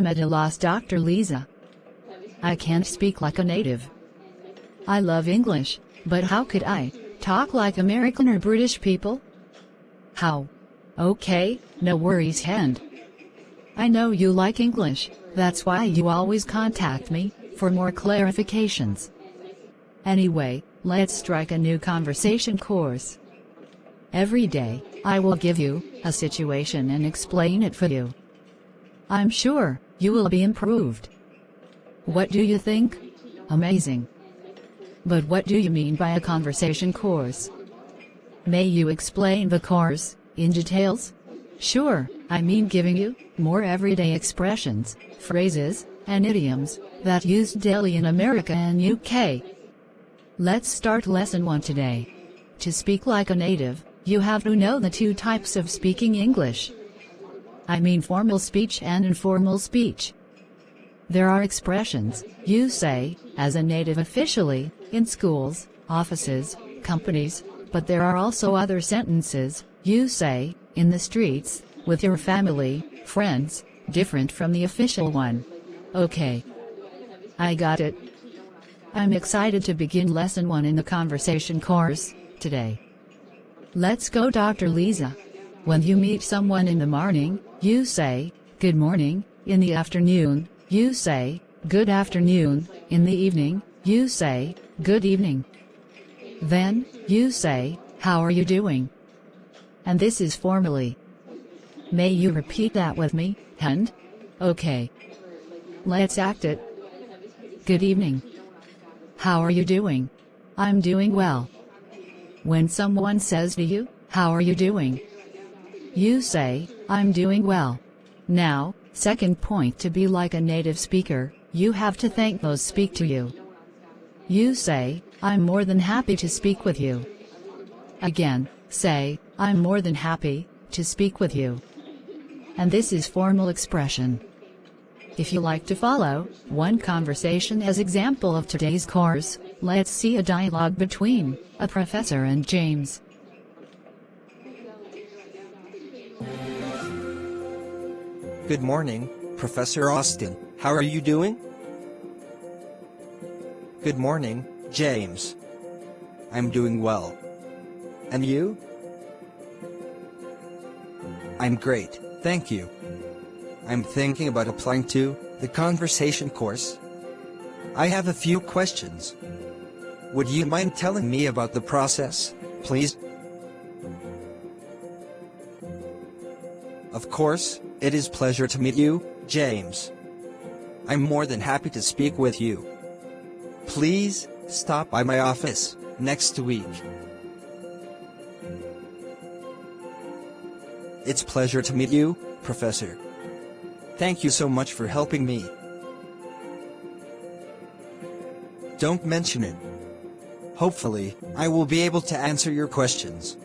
I'm at a loss, Dr. Lisa. I can't speak like a native. I love English, but how could I talk like American or British people? How? Okay, no worries, hand. I know you like English, that's why you always contact me for more clarifications. Anyway, let's strike a new conversation course. Every day, I will give you a situation and explain it for you. I'm sure you will be improved. What do you think? Amazing. But what do you mean by a conversation course? May you explain the course in details? Sure, I mean giving you more everyday expressions, phrases, and idioms that used daily in America and UK. Let's start lesson 1 today. To speak like a native, you have to know the two types of speaking English. I mean formal speech and informal speech. There are expressions you say, as a native officially, in schools, offices, companies, but there are also other sentences you say, in the streets, with your family, friends, different from the official one. Okay. I got it. I'm excited to begin lesson 1 in the conversation course, today. Let's go Dr. Lisa. When you meet someone in the morning, you say, good morning, in the afternoon, you say, good afternoon, in the evening, you say, good evening. Then, you say, how are you doing? And this is formally. May you repeat that with me, and? Okay. Let's act it. Good evening. How are you doing? I'm doing well. When someone says to you, how are you doing? You say, I'm doing well. Now, second point to be like a native speaker, you have to thank those speak to you. You say, I'm more than happy to speak with you. Again, say, I'm more than happy to speak with you. And this is formal expression. If you like to follow one conversation as example of today's course, let's see a dialogue between a professor and James. Good morning, Professor Austin. How are you doing? Good morning, James. I'm doing well. And you? I'm great, thank you. I'm thinking about applying to the conversation course. I have a few questions. Would you mind telling me about the process, please? Of course, it is pleasure to meet you, James. I'm more than happy to speak with you. Please, stop by my office, next week. It's pleasure to meet you, Professor. Thank you so much for helping me. Don't mention it. Hopefully, I will be able to answer your questions.